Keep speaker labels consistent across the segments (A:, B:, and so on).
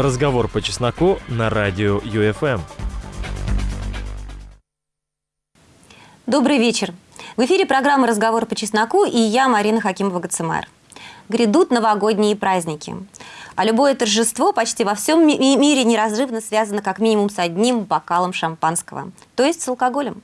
A: Разговор по чесноку на радио ЮФМ.
B: Добрый вечер. В эфире программа «Разговор по чесноку» и я, Марина Хакимова-Гацемар. Грядут новогодние праздники. А любое торжество почти во всем ми мире неразрывно связано как минимум с одним бокалом шампанского, то есть с алкоголем.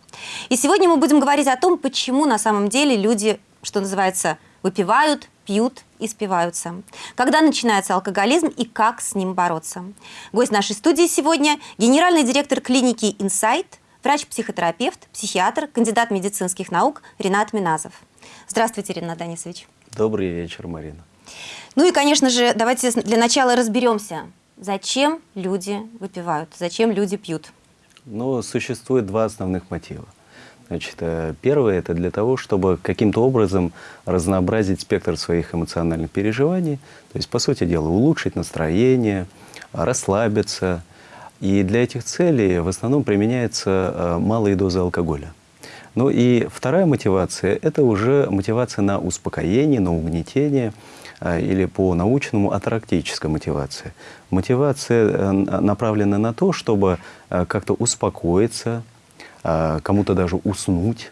B: И сегодня мы будем говорить о том, почему на самом деле люди, что называется, выпивают, пьют и спиваются. Когда начинается алкоголизм и как с ним бороться. Гость нашей студии сегодня – генеральный директор клиники «Инсайт», врач-психотерапевт, психиатр, кандидат медицинских наук Ренат Миназов. Здравствуйте, Ренат Данисович.
C: Добрый вечер, Марина.
B: Ну и, конечно же, давайте для начала разберемся, зачем люди выпивают, зачем люди пьют.
C: Ну, существует два основных мотива. Значит, э, первое – это для того, чтобы каким-то образом разнообразить спектр своих эмоциональных переживаний, то есть, по сути дела, улучшить настроение, расслабиться. И для этих целей в основном применяются э, малые дозы алкоголя. Ну и вторая мотивация – это уже мотивация на успокоение, на угнетение э, или по-научному атарактическая мотивация. Мотивация направлена на то, чтобы как-то успокоиться, кому-то даже уснуть.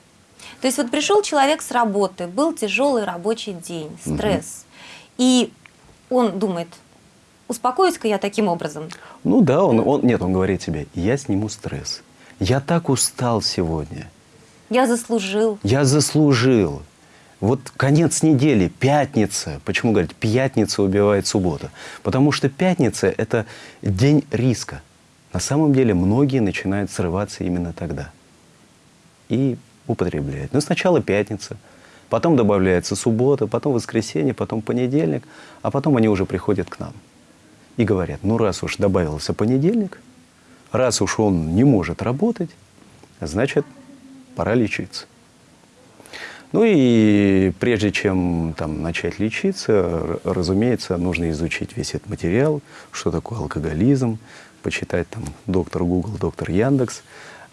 B: То есть вот пришел человек с работы, был тяжелый рабочий день, стресс, угу. и он думает, успокоюсь-ка я таким образом.
C: Ну да, он, он, нет, он говорит себе, я сниму стресс. Я так устал сегодня.
B: Я заслужил.
C: Я заслужил. Вот конец недели, пятница. Почему говорят, пятница убивает суббота? Потому что пятница – это день риска. На самом деле многие начинают срываться именно тогда и употребляет. Ну, сначала пятница, потом добавляется суббота, потом воскресенье, потом понедельник, а потом они уже приходят к нам и говорят, ну, раз уж добавился понедельник, раз уж он не может работать, значит, пора лечиться. Ну и прежде чем там, начать лечиться, разумеется, нужно изучить весь этот материал, что такое алкоголизм, почитать там доктор Google, доктор Яндекс,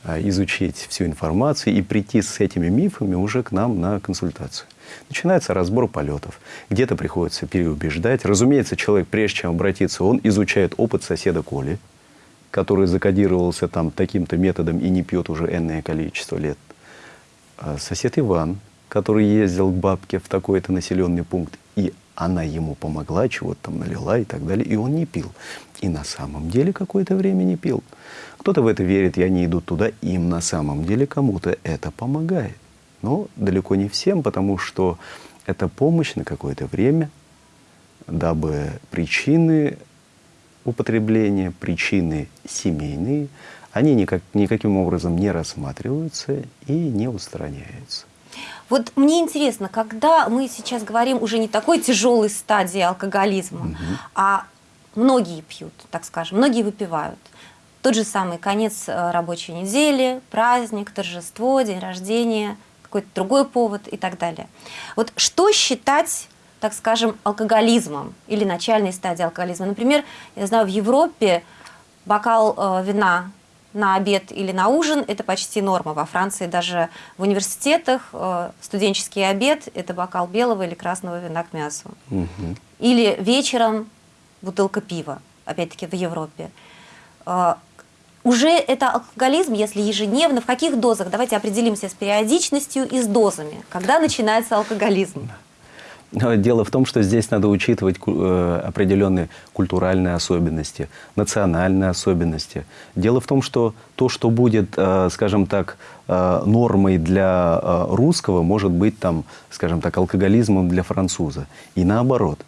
C: изучить всю информацию и прийти с этими мифами уже к нам на консультацию. Начинается разбор полетов. Где-то приходится переубеждать. Разумеется, человек, прежде чем обратиться, он изучает опыт соседа Коли, который закодировался там таким-то методом и не пьет уже энное количество лет. А сосед Иван, который ездил к бабке в такой-то населенный пункт, и она ему помогла, чего-то там налила и так далее, и он не пил. И на самом деле какое-то время не пил. Кто-то в это верит, и они идут туда, им на самом деле кому-то это помогает. Но далеко не всем, потому что это помощь на какое-то время, дабы причины употребления, причины семейные, они никак, никаким образом не рассматриваются и не устраняются.
B: Вот мне интересно, когда мы сейчас говорим уже не такой тяжелой стадии алкоголизма, угу. а многие пьют, так скажем, многие выпивают. Тот же самый конец э, рабочей недели, праздник, торжество, день рождения, какой-то другой повод и так далее. Вот что считать, так скажем, алкоголизмом или начальной стадией алкоголизма? Например, я знаю, в Европе бокал э, вина на обед или на ужин – это почти норма. Во Франции даже в университетах э, студенческий обед – это бокал белого или красного вина к мясу. Угу. Или вечером бутылка пива, опять-таки в Европе. Э, уже это алкоголизм, если ежедневно, в каких дозах? Давайте определимся с периодичностью и с дозами. Когда начинается алкоголизм?
C: Дело в том, что здесь надо учитывать э, определенные культуральные особенности, национальные особенности. Дело в том, что то, что будет, э, скажем так, э, нормой для русского, может быть, там, скажем так, алкоголизмом для француза. И наоборот.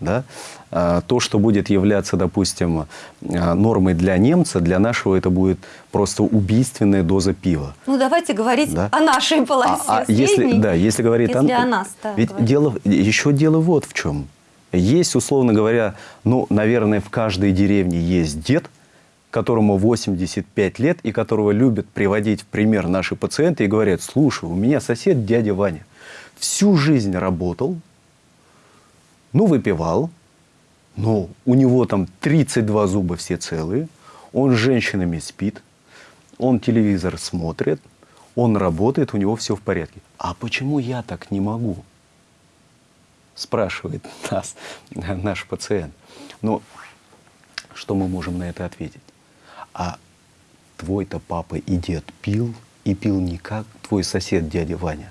C: Да? А, то, что будет являться, допустим, а, нормой для немца, для нашего это будет просто убийственная доза пива.
B: Ну, давайте говорить да? о нашей полосе а, а
C: если, Да, если говорить
B: если о, о нас. Да,
C: ведь дело, еще дело вот в чем. Есть, условно говоря, ну, наверное, в каждой деревне есть дед, которому 85 лет и которого любят приводить в пример наши пациенты и говорят, слушай, у меня сосед дядя Ваня всю жизнь работал, ну, выпивал, но у него там 32 зуба все целые, он с женщинами спит, он телевизор смотрит, он работает, у него все в порядке. А почему я так не могу? Спрашивает нас наш пациент. Но Что мы можем на это ответить? А твой-то папа и дед пил, и пил не как твой сосед дядя Ваня,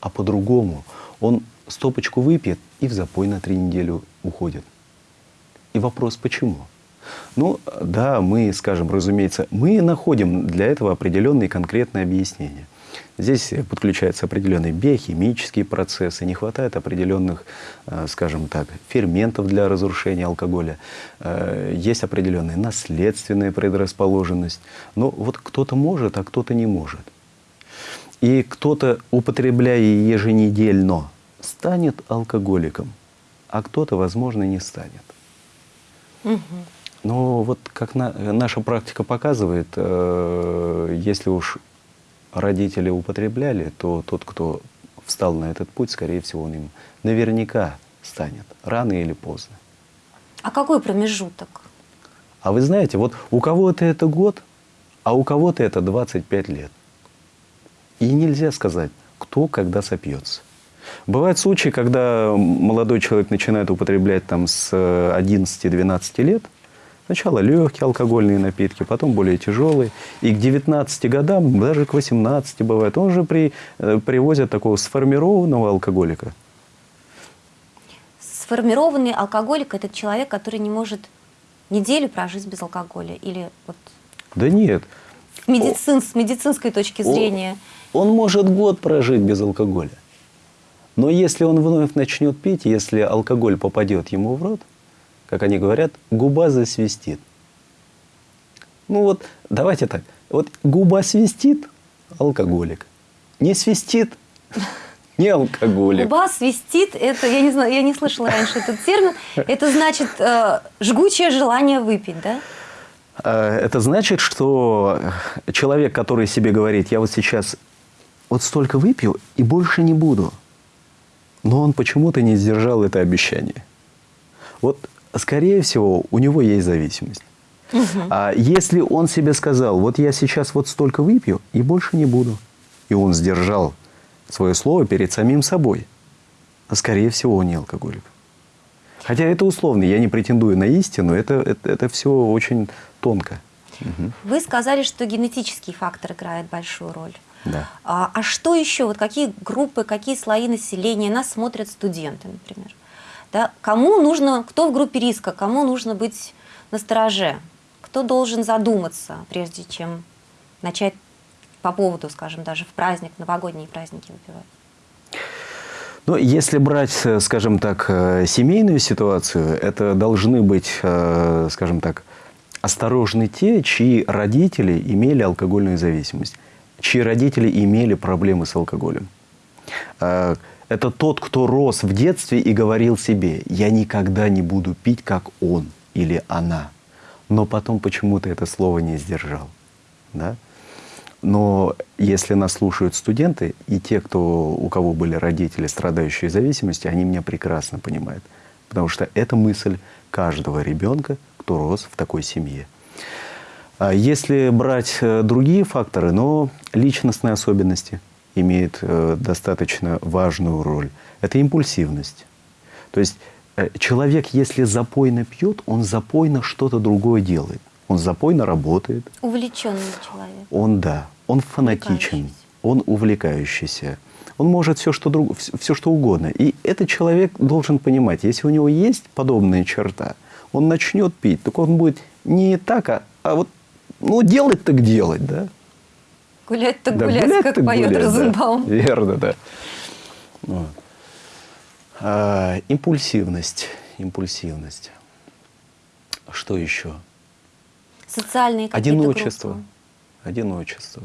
C: а по-другому. Он стопочку выпьет и в запой на три недели уходит. И вопрос, почему? Ну, да, мы, скажем, разумеется, мы находим для этого определенные конкретные объяснения. Здесь подключаются определенные биохимические процессы, не хватает определенных, э, скажем так, ферментов для разрушения алкоголя, э, есть определенная наследственная предрасположенность. Но вот кто-то может, а кто-то не может. И кто-то, употребляя еженедельно, станет алкоголиком, а кто-то, возможно, не станет. Угу. Но вот как на, наша практика показывает, э, если уж родители употребляли, то тот, кто встал на этот путь, скорее всего, он им наверняка станет, рано или поздно.
B: А какой промежуток?
C: А вы знаете, вот у кого-то это год, а у кого-то это 25 лет. И нельзя сказать, кто когда сопьется. Бывают случаи, когда молодой человек начинает употреблять там с 11-12 лет – Сначала легкие алкогольные напитки, потом более тяжелые. И к 19 годам, даже к 18 бывает, он уже при, э, привозят такого сформированного алкоголика.
B: Сформированный алкоголик – это человек, который не может неделю прожить без алкоголя? Или вот
C: да нет.
B: Медицин, с медицинской точки зрения?
C: Он, он может год прожить без алкоголя. Но если он вновь начнет пить, если алкоголь попадет ему в рот, как они говорят, губа засвистит. Ну вот, давайте так. Вот губа свистит – алкоголик. Не свистит – не алкоголик.
B: Губа свистит – это, я не знаю, я не слышала раньше этот термин. Это значит э, жгучее желание выпить, да?
C: Э, это значит, что человек, который себе говорит, я вот сейчас вот столько выпью и больше не буду, но он почему-то не сдержал это обещание. Вот скорее всего, у него есть зависимость. Угу. А если он себе сказал, вот я сейчас вот столько выпью и больше не буду, и он сдержал свое слово перед самим собой, скорее всего, он не алкоголик. Хотя это условно, я не претендую на истину, это, это, это все очень тонко.
B: Угу. Вы сказали, что генетический фактор играет большую роль.
C: Да.
B: А, а что еще? Вот какие группы, какие слои населения нас смотрят студенты, например? Да? Кому нужно, кто в группе риска, кому нужно быть на стороже, кто должен задуматься, прежде чем начать по поводу, скажем, даже в праздник, новогодние праздники выпивать?
C: Ну, если брать, скажем так, э, семейную ситуацию, это должны быть, э, скажем так, осторожны те, чьи родители имели алкогольную зависимость, чьи родители имели проблемы с алкоголем. Э, это тот, кто рос в детстве и говорил себе, я никогда не буду пить, как он или она. Но потом почему-то это слово не сдержал. Да? Но если нас слушают студенты, и те, кто, у кого были родители, страдающие зависимостью, они меня прекрасно понимают. Потому что это мысль каждого ребенка, кто рос в такой семье. А если брать э, другие факторы, но личностные особенности – имеет э, достаточно важную роль. Это импульсивность. То есть э, человек, если запойно пьет, он запойно что-то другое делает. Он запойно работает.
B: Увлеченный человек.
C: Он, да. Он фанатичен. Он увлекающийся. Он может все что, друг, все, что угодно. И этот человек должен понимать, если у него есть подобная черта, он начнет пить, так он будет не так, а, а вот ну, делать так делать, да.
B: Гулять так да, гулять, гулять как так поет гулять, Розенбаум.
C: Да. Верно, да. Вот. А, импульсивность. Импульсивность. Что еще?
B: Социальные
C: Одиночество.
B: Группы.
C: Одиночество.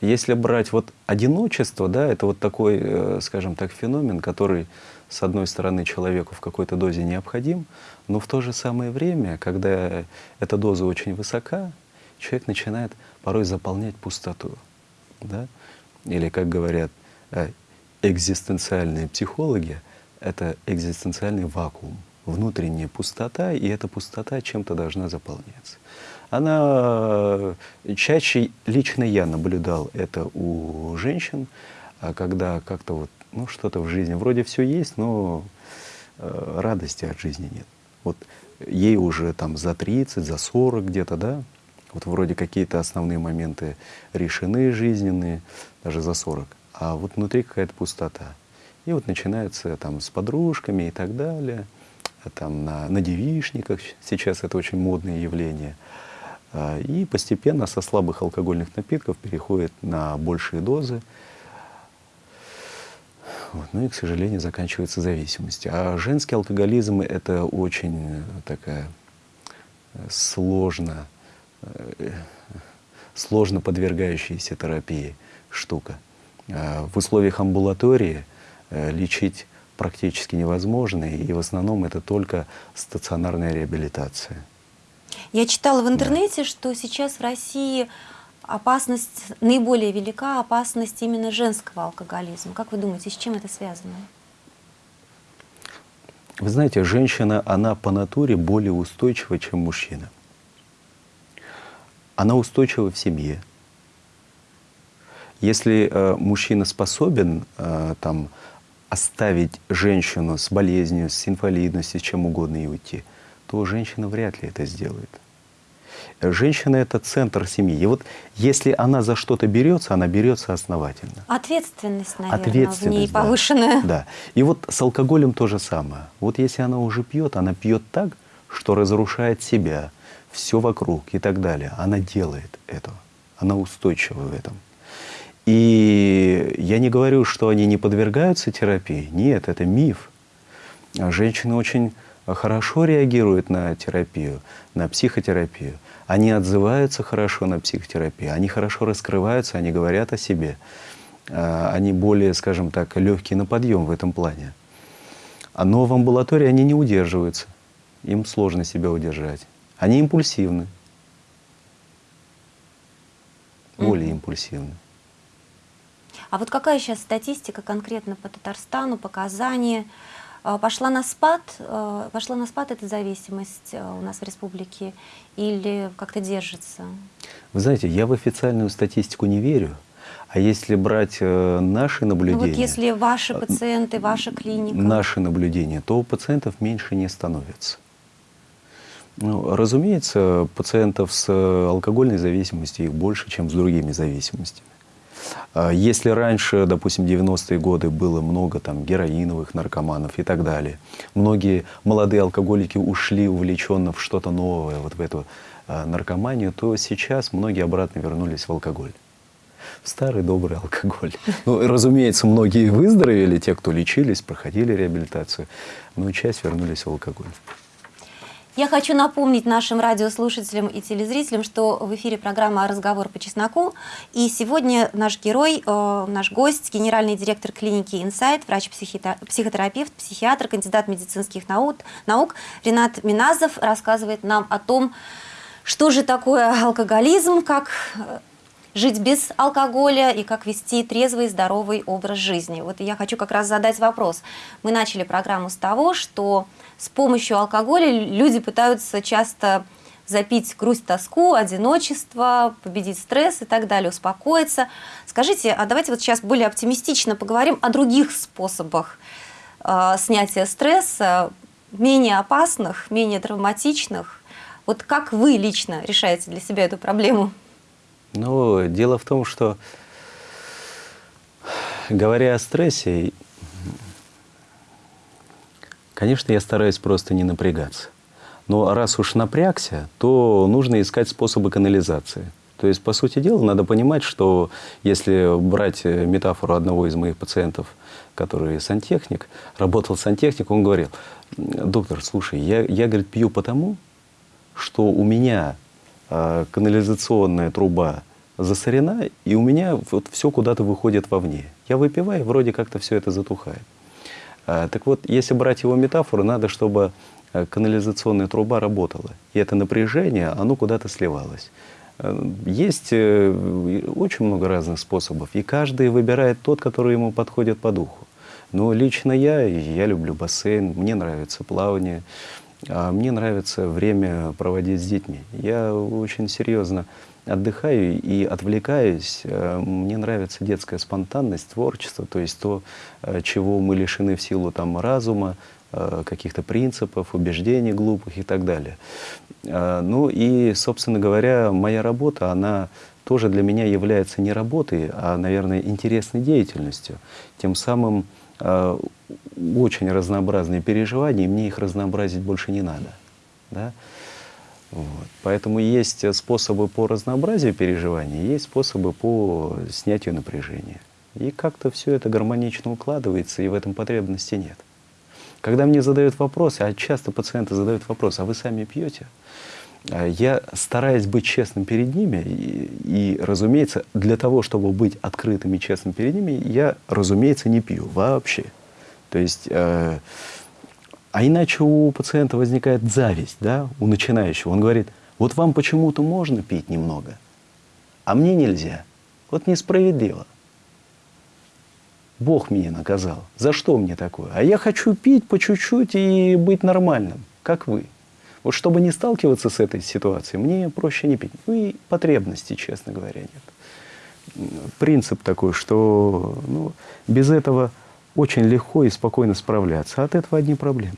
C: Если брать вот одиночество, да, это вот такой, э, скажем так, феномен, который, с одной стороны, человеку в какой-то дозе необходим, но в то же самое время, когда эта доза очень высока, человек начинает порой заполнять пустоту. Да? Или, как говорят э, экзистенциальные психологи, это экзистенциальный вакуум, внутренняя пустота, и эта пустота чем-то должна заполняться. Она э, чаще, лично я наблюдал это у женщин, а когда как-то вот, ну, что-то в жизни, вроде все есть, но э, радости от жизни нет. Вот ей уже там за 30, за 40 где-то, да, вот вроде какие-то основные моменты решены жизненные, даже за 40, а вот внутри какая-то пустота. И вот начинается там с подружками и так далее, там на, на девишниках, сейчас это очень модное явление. А, и постепенно со слабых алкогольных напитков переходит на большие дозы. Вот. Ну и, к сожалению, заканчивается зависимость. А женский алкоголизм — это очень такая э, сложно, э, сложно подвергающаяся терапии штука. А в условиях амбулатории э, лечить практически невозможно, и в основном это только стационарная реабилитация.
B: Я читала в интернете, да. что сейчас в России опасность, наиболее велика опасность именно женского алкоголизма. Как вы думаете, с чем это связано?
C: Вы знаете, женщина, она по натуре более устойчива, чем мужчина. Она устойчива в семье. Если э, мужчина способен э, там, оставить женщину с болезнью, с инвалидностью, с чем угодно и уйти, то женщина вряд ли это сделает. Женщина — это центр семьи. И вот если она за что-то берется, она берется основательно.
B: Ответственность, наверное, Ответственность, в ней повышенная.
C: Да, да. И вот с алкоголем то же самое. Вот если она уже пьет, она пьет так, что разрушает себя, все вокруг и так далее. Она делает это. Она устойчива в этом. И я не говорю, что они не подвергаются терапии. Нет, это миф. Женщины очень хорошо реагируют на терапию, на психотерапию. Они отзываются хорошо на психотерапию, они хорошо раскрываются, они говорят о себе. А, они более, скажем так, легкие на подъем в этом плане. Но в амбулатории они не удерживаются. Им сложно себя удержать. Они импульсивны. Более импульсивны.
B: А вот какая сейчас статистика конкретно по Татарстану, показания? А, пошла на спад, а, пошла на спад эта зависимость а, у нас в республике или как-то держится?
C: Вы знаете, я в официальную статистику не верю. А если брать э, наши наблюдения... Ну вот
B: если ваши пациенты, ваша клиника...
C: Наши наблюдения, то у пациентов меньше не становится. Ну, разумеется, пациентов с э, алкогольной зависимостью их больше, чем с другими зависимостями. А если раньше, допустим, 90-е годы было много там героиновых наркоманов и так далее, многие молодые алкоголики ушли увлеченно в что-то новое, вот в эту а, наркоманию, то сейчас многие обратно вернулись в алкоголь. В старый добрый алкоголь. Ну, разумеется, многие выздоровели, те, кто лечились, проходили реабилитацию, но часть вернулись в алкоголь.
B: Я хочу напомнить нашим радиослушателям и телезрителям, что в эфире программа «Разговор по чесноку». И сегодня наш герой, э, наш гость, генеральный директор клиники «Инсайт», врач-психотерапевт, психиатр, кандидат медицинских наук, наук Ренат Миназов рассказывает нам о том, что же такое алкоголизм, как э, жить без алкоголя и как вести трезвый, здоровый образ жизни. Вот я хочу как раз задать вопрос. Мы начали программу с того, что с помощью алкоголя люди пытаются часто запить грусть, тоску, одиночество, победить стресс и так далее, успокоиться. Скажите, а давайте вот сейчас более оптимистично поговорим о других способах э, снятия стресса, менее опасных, менее травматичных. Вот как вы лично решаете для себя эту проблему?
C: Ну, дело в том, что говоря о стрессе, Конечно, я стараюсь просто не напрягаться. Но раз уж напрягся, то нужно искать способы канализации. То есть, по сути дела, надо понимать, что если брать э, метафору одного из моих пациентов, который сантехник, работал сантехник, он говорил, доктор, слушай, я, я говорит, пью потому, что у меня канализационная труба засорена, и у меня вот все куда-то выходит вовне. Я выпиваю, вроде как-то все это затухает. А, так вот, если брать его метафору, надо, чтобы э, канализационная труба работала. И это напряжение, оно куда-то сливалось. Есть э, очень много разных способов, и каждый выбирает тот, который ему подходит по духу. Но лично я, я люблю бассейн, мне нравится плавание, а мне нравится время проводить с детьми. Я очень серьезно отдыхаю и отвлекаюсь. Э, мне нравится детская спонтанность, творчество, то есть то, э, чего мы лишены в силу там, разума, э, каких-то принципов, убеждений глупых и так далее. Ну и, собственно говоря, моя работа, она тоже для меня является не работой, а, наверное, интересной деятельностью. Тем самым очень разнообразные переживания, и мне их разнообразить больше не надо. Да? Вот. Поэтому есть способы по разнообразию переживаний, есть способы по снятию напряжения. И как-то все это гармонично укладывается, и в этом потребности нет. Когда мне задают вопросы, а часто пациенты задают вопрос, а вы сами пьете? А я стараюсь быть честным перед ними, и, и, разумеется, для того, чтобы быть открытым и честным перед ними, я, разумеется, не пью вообще. То есть, э, а иначе у пациента возникает зависть, да, у начинающего. Он говорит, вот вам почему-то можно пить немного, а мне нельзя. Вот несправедливо. Бог меня наказал. За что мне такое? А я хочу пить по чуть-чуть и быть нормальным, как вы. Вот чтобы не сталкиваться с этой ситуацией, мне проще не пить. Ну и потребности, честно говоря, нет. Принцип такой, что ну, без этого очень легко и спокойно справляться. От этого одни проблемы.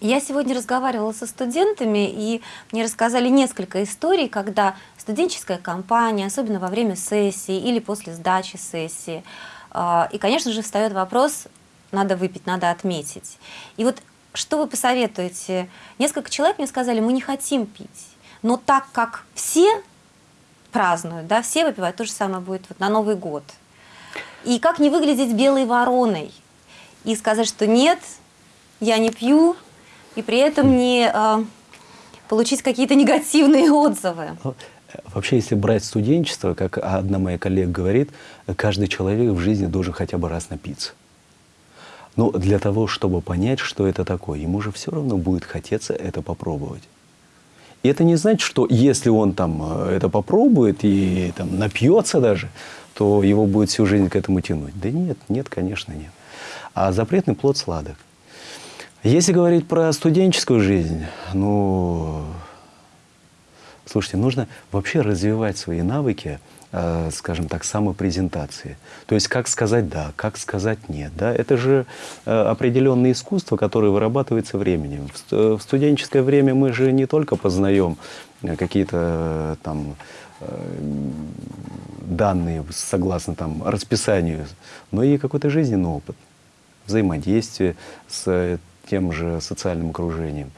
B: Я сегодня разговаривала со студентами, и мне рассказали несколько историй, когда студенческая компания, особенно во время сессии или после сдачи сессии, а, и, конечно же, встает вопрос, надо выпить, надо отметить. И вот что вы посоветуете? Несколько человек мне сказали, мы не хотим пить, но так как все празднуют, да, все выпивают, то же самое будет вот на Новый год. И как не выглядеть белой вороной и сказать, что нет, я не пью, и при этом не э, получить какие-то негативные отзывы.
C: Ну, Вообще, если брать студенчество, как одна моя коллега говорит, каждый человек в жизни должен хотя бы раз напиться. Но для того, чтобы понять, что это такое, ему же все равно будет хотеться это попробовать. И это не значит, что если он там э, это попробует и там напьется даже, то его будет всю жизнь к этому тянуть. Да нет, нет, конечно, нет. А запретный плод сладок. Если говорить про студенческую жизнь, ну, Слушайте, нужно вообще развивать свои навыки, э, скажем так, самопрезентации. То есть как сказать «да», как сказать «нет». Да? Это же э, определенное искусство, которое вырабатывается временем. В, в студенческое время мы же не только познаем э, какие-то э, там э, данные согласно там расписанию, но и какой-то жизненный опыт, взаимодействие с тем же социальным окружением.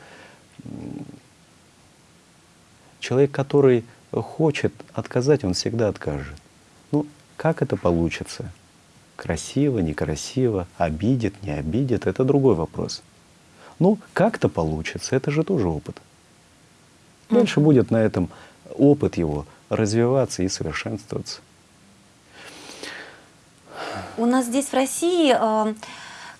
C: Человек, который хочет отказать, он всегда откажет. Ну, как это получится? Красиво, некрасиво, обидит, не обидит, это другой вопрос. Ну, как-то получится, это же тоже опыт. Дальше будет на этом опыт его развиваться и совершенствоваться.
B: У нас здесь в России э,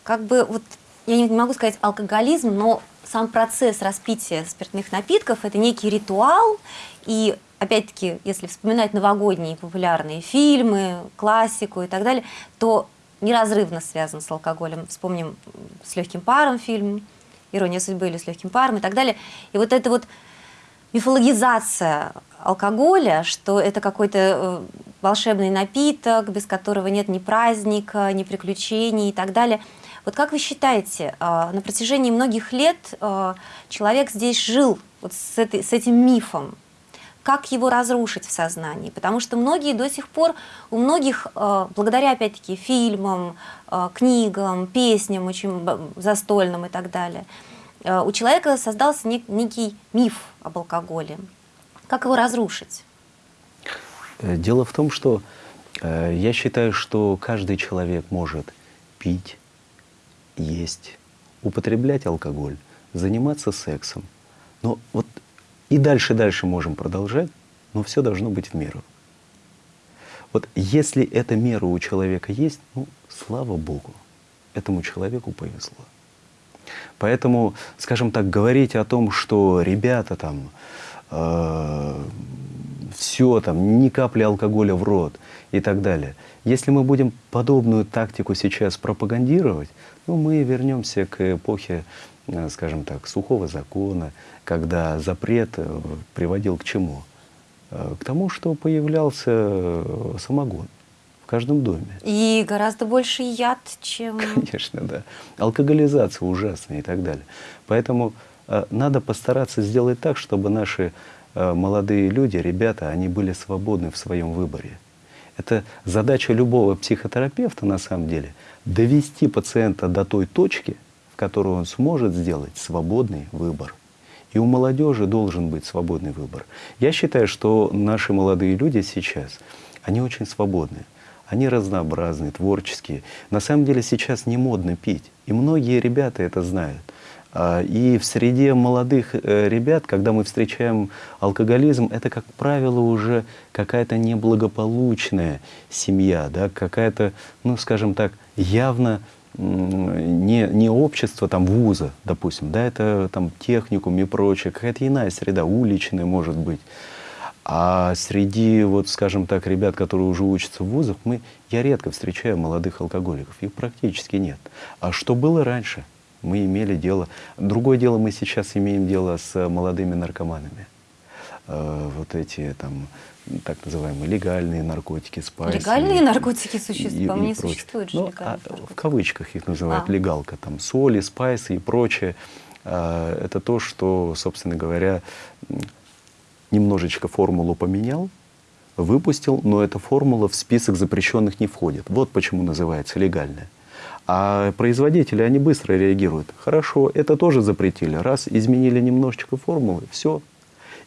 B: как бы вот я не могу сказать алкоголизм, но сам процесс распития спиртных напитков – это некий ритуал, и опять-таки, если вспоминать новогодние популярные фильмы, классику и так далее, то неразрывно связан с алкоголем. Вспомним «С легким паром» фильм, «Ирония судьбы» или «С легким паром» и так далее. И вот эта вот мифологизация алкоголя, что это какой-то э, волшебный напиток, без которого нет ни праздника, ни приключений и так далее – вот как вы считаете, а, на протяжении многих лет а, человек здесь жил вот с, этой, с этим мифом, как его разрушить в сознании, потому что многие до сих пор, у многих, а, благодаря опять-таки фильмам, книгам, песням очень застольным и так далее, у человека создался некий миф об алкоголе. Как его разрушить?
C: Э, дело в том, что э, я считаю, что каждый человек может пить, есть, употреблять алкоголь, заниматься сексом. Но вот и дальше, дальше можем продолжать, но все должно быть в меру. Вот если эта мера у человека есть, ну, слава Богу, этому человеку повезло. Поэтому, скажем так, говорить о том, что ребята там все там, ни капли алкоголя в рот и так далее. Если мы будем подобную тактику сейчас пропагандировать, ну, мы вернемся к эпохе, э, скажем так, сухого закона, когда запрет э, приводил к чему? Э, к тому, что появлялся самогон в каждом доме.
B: И гораздо больше яд, чем...
C: Конечно, да. Алкоголизация ужасная и так далее. Поэтому э, надо постараться сделать так, чтобы наши э, молодые люди, ребята, они были свободны в своем выборе. Это задача любого психотерапевта на самом деле довести пациента до той точки, в которой он сможет сделать свободный выбор. И у молодежи должен быть свободный выбор. Я считаю, что наши молодые люди сейчас, они очень свободны. Они разнообразные, творческие. На самом деле сейчас не модно пить. И многие ребята это знают. А, и в среде молодых э, ребят, когда мы встречаем алкоголизм, это, как правило, уже какая-то неблагополучная семья, да, какая-то, ну, скажем так, явно не, не общество там вуза, допустим, да, это там техникум и прочее, какая-то иная среда, уличная, может быть. А среди, вот, скажем так, ребят, которые уже учатся в вузах, мы, я редко встречаю молодых алкоголиков, их практически нет. А что было раньше? Мы имели дело... Другое дело, мы сейчас имеем дело с молодыми наркоманами. Э, вот эти там так называемые легальные наркотики, спайсы.
B: Легальные наркотики существуют? По мне существуют же
C: ну, а, В кавычках их называют
B: а.
C: легалка. Там соли, спайсы и прочее. А, это то, что, собственно говоря, немножечко формулу поменял, выпустил, но эта формула в список запрещенных не входит. Вот почему называется легальная. А производители, они быстро реагируют. Хорошо, это тоже запретили. Раз изменили немножечко формулы, все,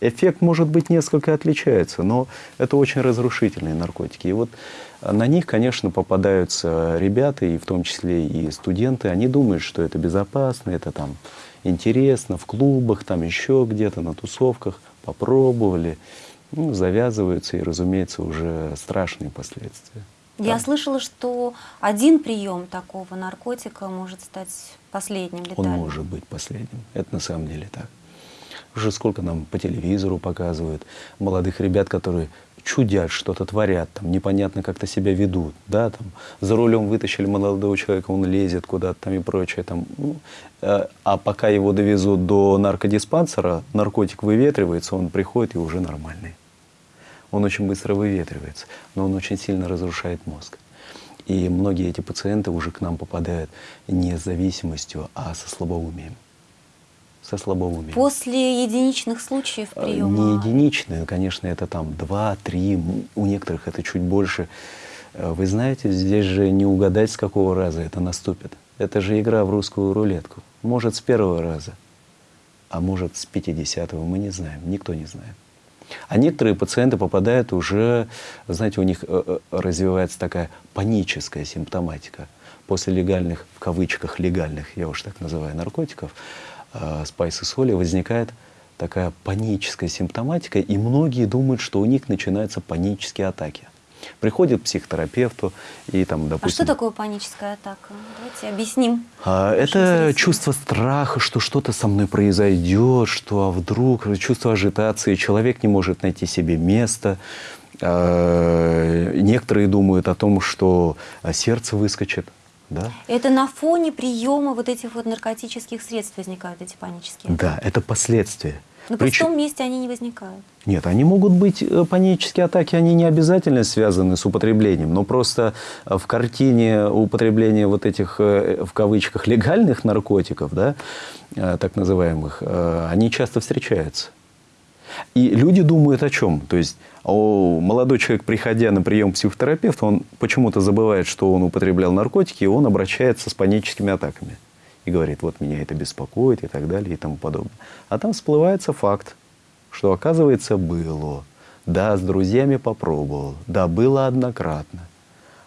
C: Эффект, может быть, несколько отличается, но это очень разрушительные наркотики. И вот на них, конечно, попадаются ребята, и в том числе и студенты. Они думают, что это безопасно, это там интересно, в клубах, там еще где-то, на тусовках. Попробовали, ну, завязываются, и, разумеется, уже страшные последствия.
B: Я да. слышала, что один прием такого наркотика может стать последним летальным.
C: Он может быть последним. Это на самом деле так. Уже сколько нам по телевизору показывают молодых ребят, которые чудят, что-то творят, там, непонятно как-то себя ведут, да, там, за рулем вытащили молодого человека, он лезет куда-то там и прочее, там, ну, э, а пока его довезут до наркодиспансера, наркотик выветривается, он приходит и уже нормальный. Он очень быстро выветривается, но он очень сильно разрушает мозг. И многие эти пациенты уже к нам попадают не с зависимостью, а со слабоумием со слабоумием.
B: После единичных случаев
C: э,
B: приема?
C: Не единичные, конечно, это там два, три, у некоторых это чуть больше. Э, вы знаете, здесь же не угадать, с какого раза это наступит. Это же игра в русскую рулетку. Может, с первого раза, а может, с 50-го, мы не знаем, никто не знает. А некоторые пациенты попадают уже, знаете, у них э, развивается такая паническая симптоматика. После легальных, в кавычках легальных, я уж так называю, наркотиков, э, спайсы соли возникает такая паническая симптоматика, и многие думают, что у них начинаются панические атаки. Приходят к психотерапевту и там, допустим...
B: А что такое паническая атака? Давайте объясним.
C: А, это чувство страха, что что-то со мной произойдет, что а вдруг, чувство ажитации, человек не может найти себе место. А, некоторые думают о том, что сердце выскочит да?
B: Это на фоне приема вот этих вот наркотических средств возникают эти панические?
C: Да, это последствия.
B: Но Прич... в том месте они не возникают.
C: Нет, они могут быть, э, панические атаки, они не обязательно связаны с употреблением, но просто э, в картине употребления вот этих, э, в кавычках, легальных наркотиков, да, так называемых, они часто встречаются. И люди думают о чем? То есть о, молодой человек, приходя на прием к психотерапевту, он почему-то забывает, что он употреблял наркотики, и он обращается с паническими атаками. И говорит, вот меня это беспокоит и так далее и тому подобное. А там всплывается факт, что оказывается было. Да, с друзьями попробовал. Да, было однократно.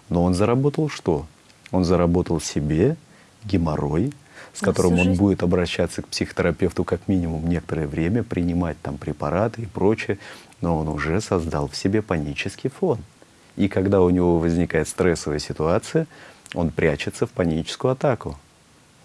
C: Но он заработал что? Он заработал себе геморрой, с которым он будет обращаться к психотерапевту как минимум некоторое время, принимать там препараты и прочее, но он уже создал в себе панический фон. И когда у него возникает стрессовая ситуация, он прячется в паническую атаку.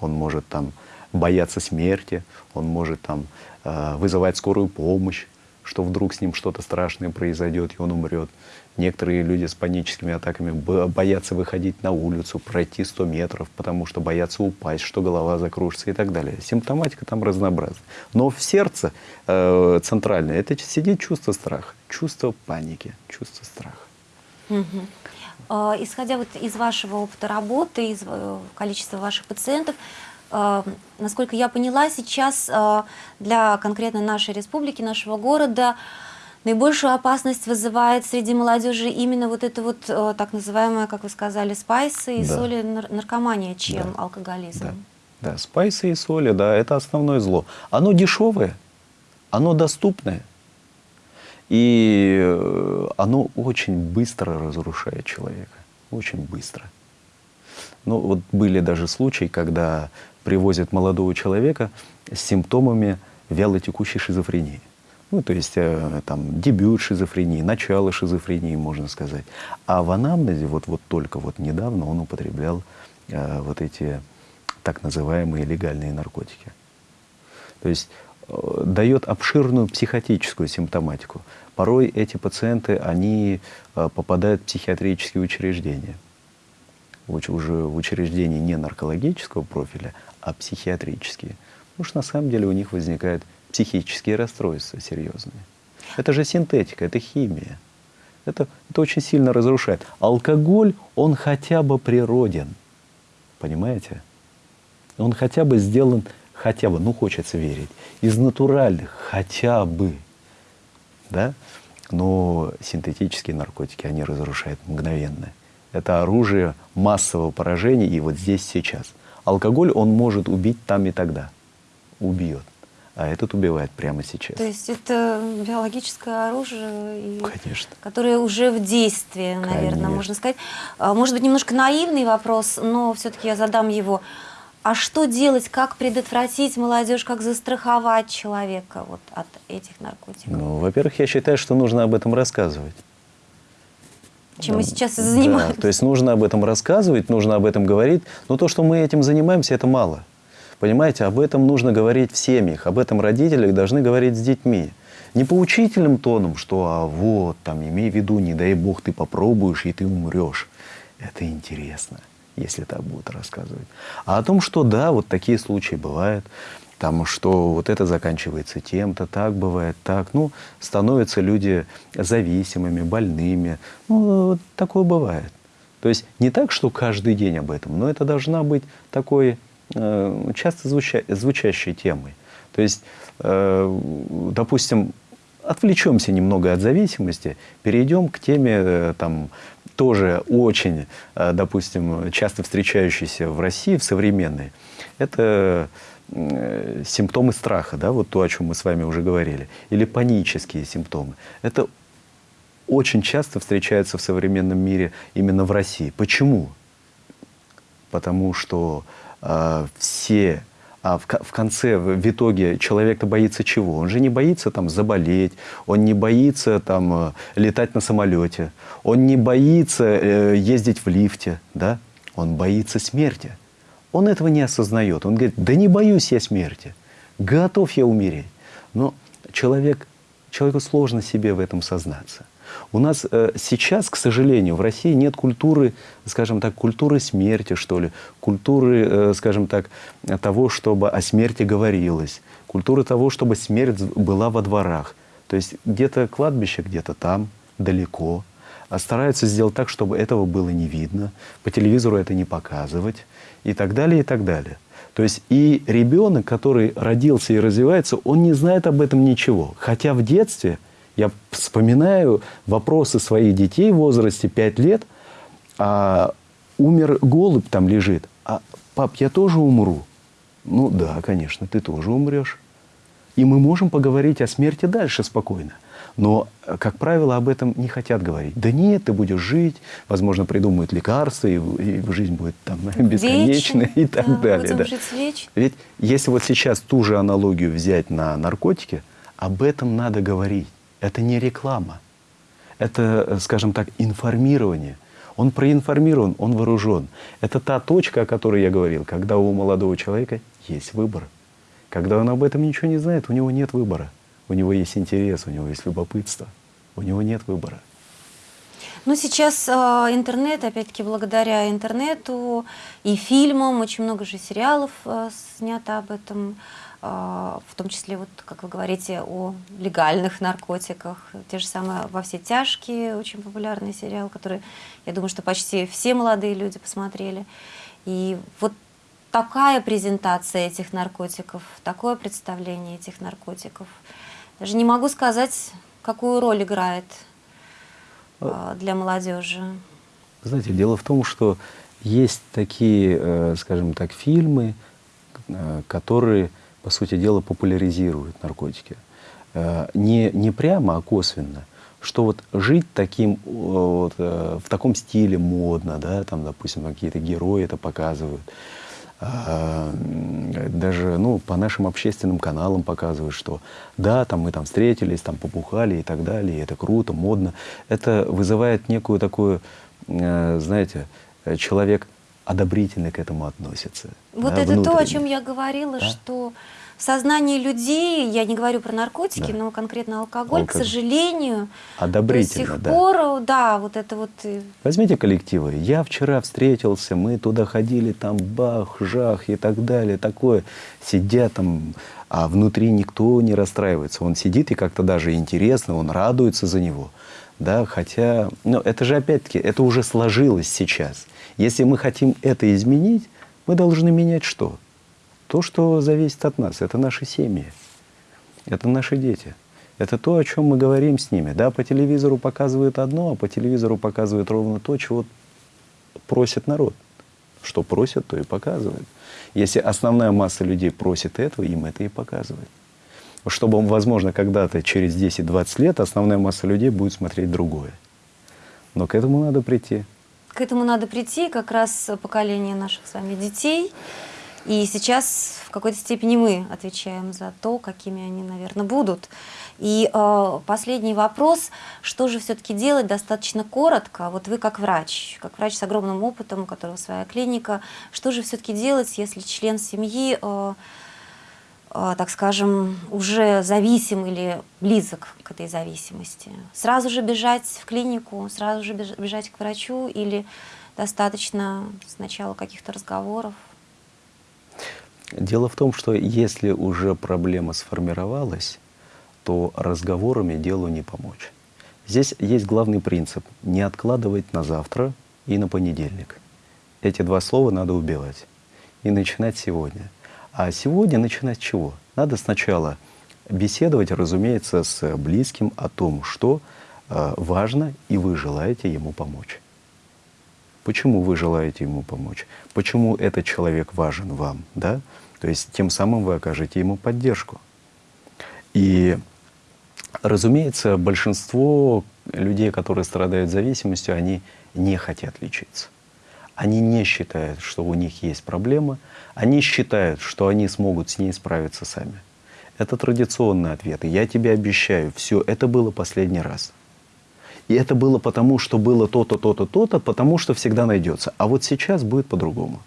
C: Он может там бояться смерти, он может там э, вызывать скорую помощь, что вдруг с ним что-то страшное произойдет, и он умрет. Некоторые люди с паническими атаками боятся выходить на улицу, пройти 100 метров, потому что боятся упасть, что голова закружится и так далее. Симптоматика там разнообразна. Но в сердце э, центральное это сидит чувство страха, чувство паники, чувство страха.
B: Угу. Э, исходя вот из вашего опыта работы, из э, количества ваших пациентов, э, насколько я поняла, сейчас э, для конкретно нашей республики, нашего города, наибольшую опасность вызывает среди молодежи именно вот это вот э, так называемое, как вы сказали, спайсы и
C: Да.
B: соли нар- наркомания, чем
C: Да.
B: алкоголизм.
C: Да. Да, спайсы и соли, да, это основное зло. Оно дешевое, оно доступное. И э, оно очень быстро разрушает человека. Очень быстро. Ну, вот были даже случаи, когда привозят молодого человека с симптомами вялотекущей шизофрении. Ну, то есть э, там дебют шизофрении, начало шизофрении, можно сказать. А в анамнезе вот, вот только вот недавно он употреблял э, вот эти так называемые легальные наркотики. То есть э, дает обширную психотическую симптоматику. Порой эти пациенты, они э, попадают в психиатрические учреждения. Уч- Уже в учреждения не наркологического профиля, а психиатрические. Потому что на самом деле у них возникают психические расстройства серьезные. Это же синтетика, это химия. Это, это очень сильно разрушает. Алкоголь, он хотя бы природен. Понимаете? Он хотя бы сделан, хотя бы, ну хочется верить, из натуральных, хотя бы. Да? Но синтетические наркотики, они разрушают мгновенно. Это оружие массового поражения и вот здесь сейчас. Алкоголь, он может убить там и тогда. Убьет. А этот убивает прямо сейчас.
B: То есть это биологическое оружие, и-
C: Конечно.
B: которое уже в действии, наверное,
C: Конечно.
B: можно сказать. А, Может быть, немножко наивный вопрос, но все-таки я задам его. А что делать, как предотвратить молодежь, как застраховать человека вот от этих наркотиков?
C: Ну, во-первых, я считаю, что нужно об этом рассказывать.
B: Чем мы
C: Да,
B: сейчас и
C: да,
B: занимаемся.
C: то есть нужно об этом рассказывать, нужно об этом говорить. Но то, что мы этим занимаемся, это мало. Понимаете, об этом нужно говорить в семьях, об этом родители должны говорить с детьми. Не поучительным тоном, что а вот, там, имей в виду, не дай бог, ты попробуешь, и ты умрешь. Это интересно, если так будут рассказывать. А о том, что да, вот такие случаи бывают, там, что вот это заканчивается тем-то, так бывает, так. Ну, становятся люди зависимыми, больными. Ну, вот такое бывает. То есть не так, что каждый день об этом, но это должна быть такой э, часто звуча- звучащей темой. То есть, э, допустим, отвлечемся немного от зависимости, перейдем к теме э, там, тоже очень, э, допустим, часто встречающейся в России, в современной. Это э, симптомы страха, да, вот то, о чем мы с вами уже говорили, или панические симптомы. Это очень часто встречается в современном мире именно в России. Почему? Потому что э, все, а в, в конце, в, в итоге человек-то боится чего? Он же не боится там заболеть, он не боится там э, летать на самолете, он не боится э, ездить в лифте, да? Он боится смерти. Он этого не осознает. Он говорит, да не боюсь я смерти, готов я умереть. Но человек, человеку сложно себе в этом сознаться. У нас э, сейчас, к сожалению, в России нет культуры, скажем так, культуры смерти, что ли, культуры, э, скажем так, того, чтобы о смерти говорилось, культуры того, чтобы смерть была во дворах. То есть где-то кладбище, где-то там, далеко. А стараются сделать так, чтобы этого было не видно, по телевизору это не показывать и так далее, и так далее. То есть и ребенок, который родился и развивается, он не знает об этом ничего. Хотя в детстве, я вспоминаю вопросы своих детей в возрасте 5 лет, а, умер голубь там лежит, а пап, я тоже умру. Ну да, конечно, ты тоже умрешь. И мы можем поговорить о смерти дальше спокойно. Но, как правило, об этом не хотят говорить. Да нет, ты будешь жить, возможно, придумают лекарства, и, и жизнь будет там бесконечная и так
B: да,
C: далее.
B: будем
C: да.
B: жить вечно.
C: Ведь если вот сейчас ту же аналогию взять на наркотики, об этом надо говорить. Это не реклама. Это, э, скажем так, информирование. Он проинформирован, он вооружен. Это та точка, о которой я говорил, когда у молодого человека есть выбор. Когда он об этом ничего не знает, у него нет выбора. У него есть интерес, у него есть любопытство. У него нет выбора.
B: Ну, сейчас э, интернет, опять-таки, благодаря интернету и фильмам, очень много же сериалов э, снято об этом. А, в том числе, вот, как вы говорите, о легальных наркотиках. Те же самые «Во все тяжкие», очень популярный сериал, который, я думаю, что почти все молодые люди посмотрели. И вот такая презентация этих наркотиков, такое представление этих наркотиков. Даже не могу сказать, какую роль играет а, для молодежи.
C: Знаете, дело в том, что есть такие, э, скажем так, фильмы, э, которые, по сути дела, популяризируют наркотики. Э, не, не прямо, а косвенно. Что вот жить таким, вот, в таком стиле модно, да, там, допустим, какие-то герои это показывают. Даже ну, по нашим общественным каналам показывают, что да, там мы там встретились, там попухали и так далее, и это круто, модно. Это вызывает некую такую, знаете, Э, человек одобрительно к этому относится.
B: Вот да, это внутренне. то, о чем я говорила, да? что в сознании людей, я не говорю про наркотики, да. но конкретно алкоголь, алкоголь, к сожалению, до сих да. пор, да, вот это вот... Э,
C: Возьмите коллективы. Я вчера встретился, мы туда ходили, там бах, жах и так далее, такое. Сидят там, а внутри никто не расстраивается. Он сидит и как-то даже интересно, он радуется за него. Да, хотя, ну, это же опять-таки, это уже сложилось сейчас. Если мы хотим это изменить, мы должны менять что? То, что зависит от нас. Это наши семьи, это наши дети. Это то, о чем мы говорим с ними. Да, по телевизору показывают одно, а по телевизору показывают ровно то, чего просит народ. Что просят, то и показывают. Если основная масса людей просит этого, им это и показывают. Чтобы, возможно, когда-то через 10-20 лет основная масса людей будет смотреть другое. Но к этому надо прийти
B: к этому надо прийти, как раз поколение наших с вами детей. И сейчас в какой-то степени мы отвечаем за то, какими они, наверное, будут. И э, последний вопрос, что же все-таки делать достаточно коротко, вот вы как врач, как врач с огромным опытом, у которого своя клиника, что же все-таки делать, если член семьи э, так скажем, уже зависим или близок к этой зависимости. Сразу же бежать в клинику, сразу же бежать к врачу или достаточно сначала каких-то разговоров?
C: Дело в том, что если уже проблема сформировалась, то разговорами делу не помочь. Здесь есть главный принцип – не откладывать на завтра и на понедельник. Эти два слова надо убивать и начинать сегодня – а сегодня начинать с чего? Надо сначала беседовать, разумеется, с близким о том, что э, важно, и вы желаете ему помочь. Почему вы желаете ему помочь? Почему этот человек важен вам? Да? То есть тем самым вы окажете ему поддержку. И, разумеется, большинство людей, которые страдают зависимостью, они не хотят лечиться. Они не считают, что у них есть проблема, они считают, что они смогут с ней справиться сами. Это традиционный ответ. И я тебе обещаю, все, это было последний раз. И это было потому, что было то-то, то-то, то-то, потому что всегда найдется. А вот сейчас будет по-другому.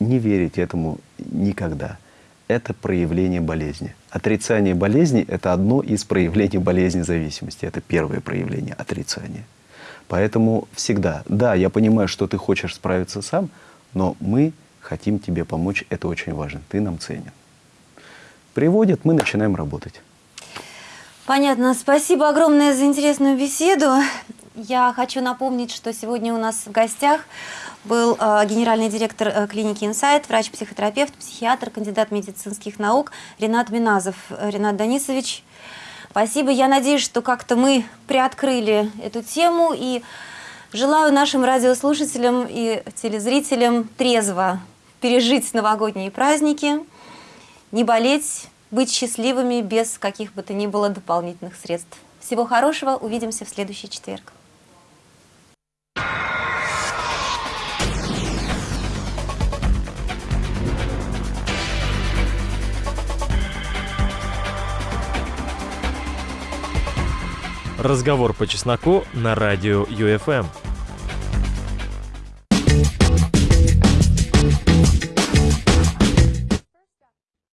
C: Не верите этому никогда. Это проявление болезни. Отрицание болезни – это одно из проявлений болезни зависимости. Это первое проявление отрицания. Поэтому всегда, да, я понимаю, что ты хочешь справиться сам, но мы хотим тебе помочь, это очень важно, ты нам ценен. Приводят, мы начинаем работать.
B: Понятно. Спасибо огромное за интересную беседу. Я хочу напомнить, что сегодня у нас в гостях был э, генеральный директор э, клиники «Инсайт», врач-психотерапевт, психиатр, кандидат медицинских наук Ренат Миназов. Ренат Данисович, Спасибо. Я надеюсь, что как-то мы приоткрыли эту тему и желаю нашим радиослушателям и телезрителям трезво пережить новогодние праздники, не болеть, быть счастливыми без каких бы то ни было дополнительных средств. Всего хорошего, увидимся в следующий четверг.
A: Разговор по чесноку на радио ЮФМ.